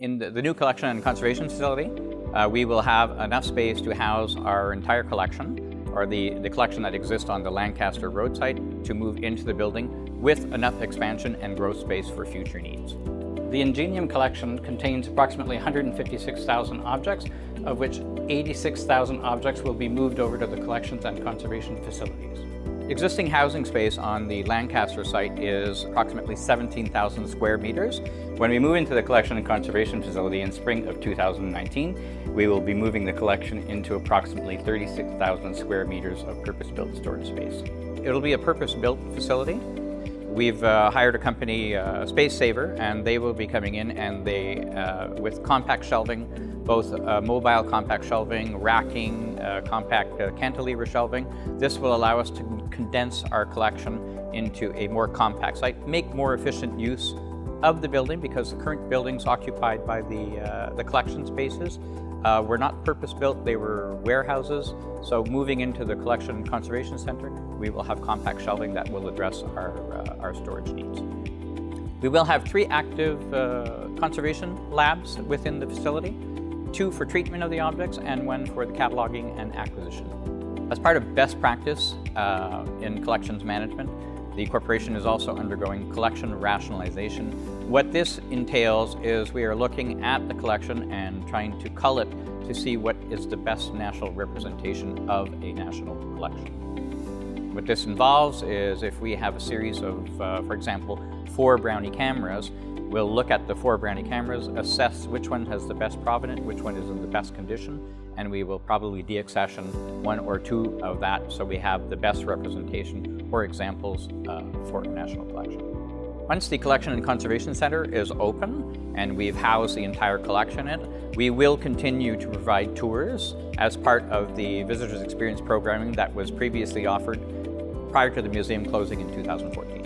In the, the new collection and conservation facility, uh, we will have enough space to house our entire collection, or the, the collection that exists on the Lancaster Road site, to move into the building with enough expansion and growth space for future needs. The Ingenium collection contains approximately 156,000 objects, of which 86,000 objects will be moved over to the collections and conservation facilities. Existing housing space on the Lancaster site is approximately 17,000 square meters. When we move into the collection and conservation facility in spring of 2019, we will be moving the collection into approximately 36,000 square meters of purpose-built storage space. It'll be a purpose-built facility. We've uh, hired a company, uh, Space Saver, and they will be coming in and they, uh, with compact shelving, both uh, mobile compact shelving, racking, uh, compact uh, cantilever shelving. This will allow us to condense our collection into a more compact site, make more efficient use of the building because the current buildings occupied by the, uh, the collection spaces uh, were not purpose-built, they were warehouses. So moving into the Collection and Conservation Center, we will have compact shelving that will address our, uh, our storage needs. We will have three active conservation labs within the facility two for treatment of the objects and one for the cataloging and acquisition. As part of best practice uh, in collections management, the corporation is also undergoing collection rationalization. What this entails is we are looking at the collection and trying to cull it to see what is the best national representation of a national collection. What this involves is if we have a series of, uh, for example, four Brownie cameras, We'll look at the four Brownie cameras, assess which one has the best provenance, which one is in the best condition, and we will probably deaccession one or two of that so we have the best representation or examples uh, for a national collection. Once the Collection and Conservation Center is open and we've housed the entire collection in it, we will continue to provide tours as part of the Visitors Experience programming that was previously offered prior to the museum closing in 2014.